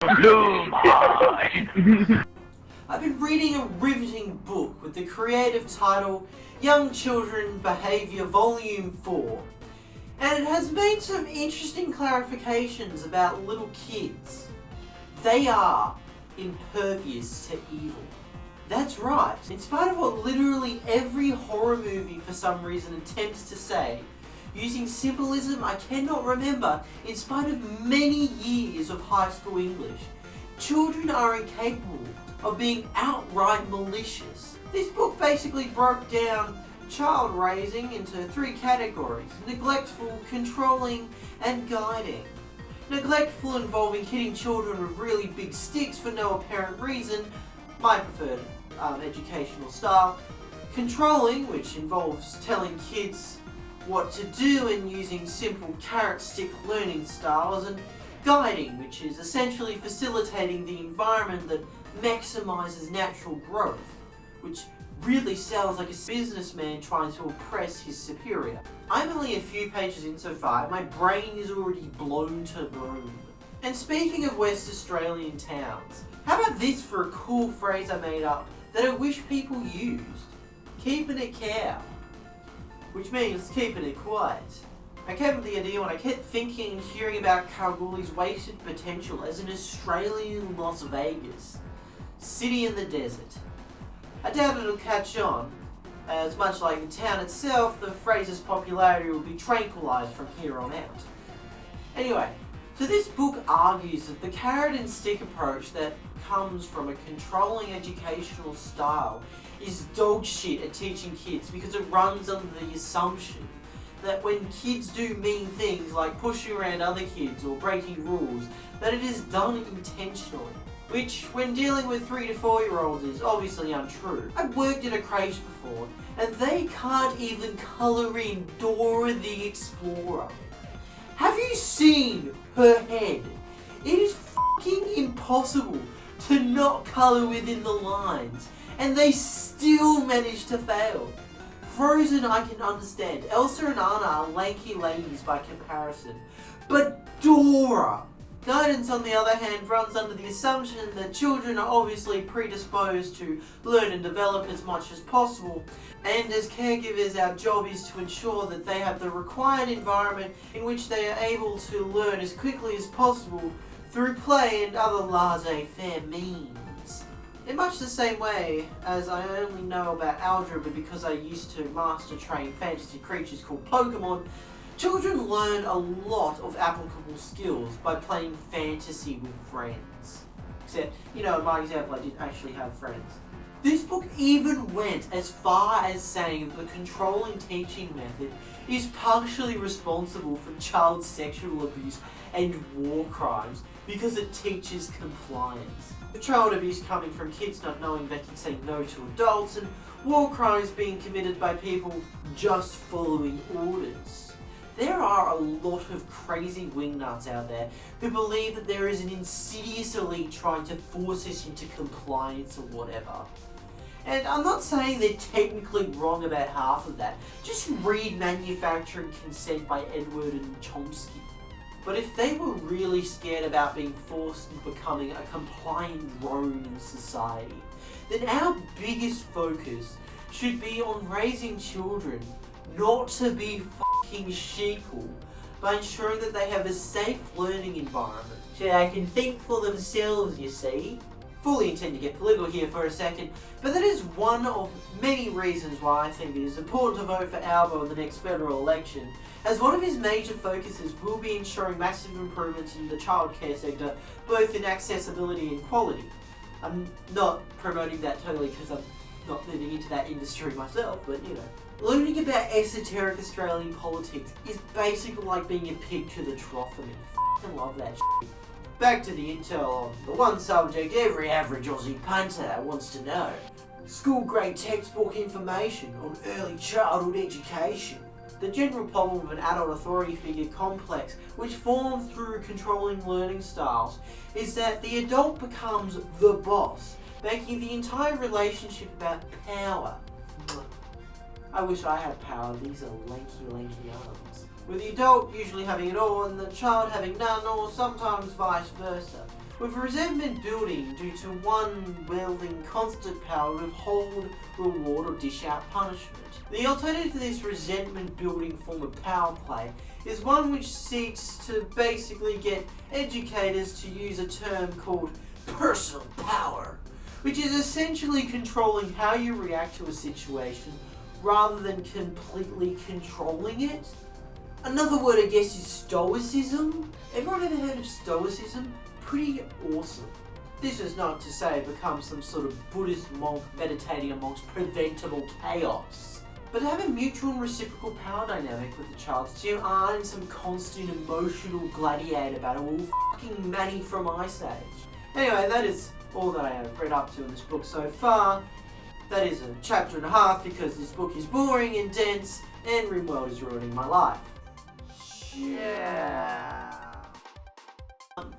I've been reading a riveting book with the creative title Young Children Behaviour Volume 4 and it has made some interesting clarifications about little kids. They are impervious to evil. That's right, in spite of what literally every horror movie for some reason attempts to say, using symbolism I cannot remember in spite of many years of high school English, children are incapable of being outright malicious. This book basically broke down child raising into three categories, neglectful, controlling and guiding. Neglectful involving hitting children with really big sticks for no apparent reason, my preferred um, educational style. Controlling, which involves telling kids what to do and using simple carrot stick learning styles, and guiding, which is essentially facilitating the environment that maximizes natural growth, which really sounds like a businessman trying to oppress his superior. I'm only a few pages in so far, my brain is already blown to Broome. And speaking of West Australian towns, how about this for a cool phrase I made up that I wish people used? Keeping it Kal. Which means keeping it quiet. I came up with the idea when I kept thinking and hearing about Kalgoorlie's wasted potential as an Australian Las Vegas. City in the desert. I doubt it'll catch on, as much like the town itself, the phrase's popularity will be tranquilized from here on out. Anyway, so this book argues that the carrot and stick approach that comes from a controlling educational style is dog shit at teaching kids because it runs under the assumption that when kids do mean things like pushing around other kids or breaking rules, that it is done intentionally which when dealing with 3 to 4 year olds is obviously untrue. I've worked in a creche before and they can't even colour in Dora the Explorer. You seen her head? It is fucking impossible to not colour within the lines and they still manage to fail. Frozen I can understand. Elsa and Anna are lanky ladies by comparison. But Dora! Guidance, on the other hand, runs under the assumption that children are obviously predisposed to learn and develop as much as possible, and as caregivers our job is to ensure that they have the required environment in which they are able to learn as quickly as possible through play and other laissez-faire means. In much the same way as I only know about algebra because I used to master train fantasy creatures called Pokemon, Children learn a lot of applicable skills by playing fantasy with friends. Except, you know, in my example, I didn't actually have friends. This book even went as far as saying that the controlling teaching method is partially responsible for child sexual abuse and war crimes because it teaches compliance. The child abuse coming from kids not knowing they can say no to adults and war crimes being committed by people just following orders. There are a lot of crazy wingnuts out there who believe that there is an insidious elite trying to force us into compliance or whatever. And I'm not saying they're technically wrong about half of that. Just read Manufacturing Consent by Edward and Chomsky. But if they were really scared about being forced into becoming a compliant drone in society, then our biggest focus should be on raising children not to be fucking sheeple by ensuring that they have a safe learning environment so they can think for themselves, you see. Fully intend to get political here for a second, but that is one of many reasons why I think it is important to vote for Albo in the next federal election, as one of his major focuses will be ensuring massive improvements in the childcare sector, both in accessibility and quality. I'm not promoting that totally because I'm not moving into that industry myself, but you know. Learning about esoteric Australian politics is basically like being a pig to the trough for me. I love that shit. Back to the intel on the one subject every average Aussie punter wants to know. School grade textbook information on early childhood education. The general problem of an adult authority figure complex, which forms through controlling learning styles, is that the adult becomes the boss, making the entire relationship about power. I wish I had power, these are lanky, lanky arms. With the adult usually having it all and the child having none or sometimes vice versa. with resentment building due to one wielding constant power to hold, reward, or dish out punishment. The alternative to this resentment building form of power play is one which seeks to basically get educators to use a term called personal power, which is essentially controlling how you react to a situation rather than completely controlling it. Another word I guess is stoicism. Everyone ever heard of stoicism? Pretty awesome. This is not to say become some sort of Buddhist monk meditating amongst preventable chaos. But have a mutual and reciprocal power dynamic with the child so you aren't some constant emotional gladiator battle all fucking Manny from Ice Age. Anyway, that is all that I have read up to in this book so far. That is a chapter and a half because this book is boring and dense and RimWorld is ruining my life. Yeah. Um,